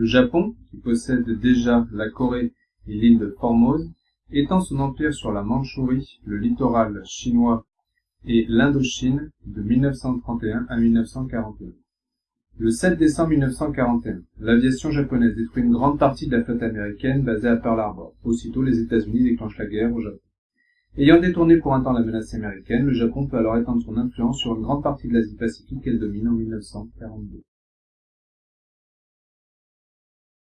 Le Japon, qui possède déjà la Corée et l'île de Formose, étend son empire sur la Mandchourie, le littoral chinois et l'Indochine de 1931 à 1941. Le 7 décembre 1941, l'aviation japonaise détruit une grande partie de la flotte américaine basée à Pearl Harbor. Aussitôt, les États-Unis déclenchent la guerre au Japon. Ayant détourné pour un temps la menace américaine, le Japon peut alors étendre son influence sur une grande partie de l'Asie-Pacifique qu'elle domine en 1942.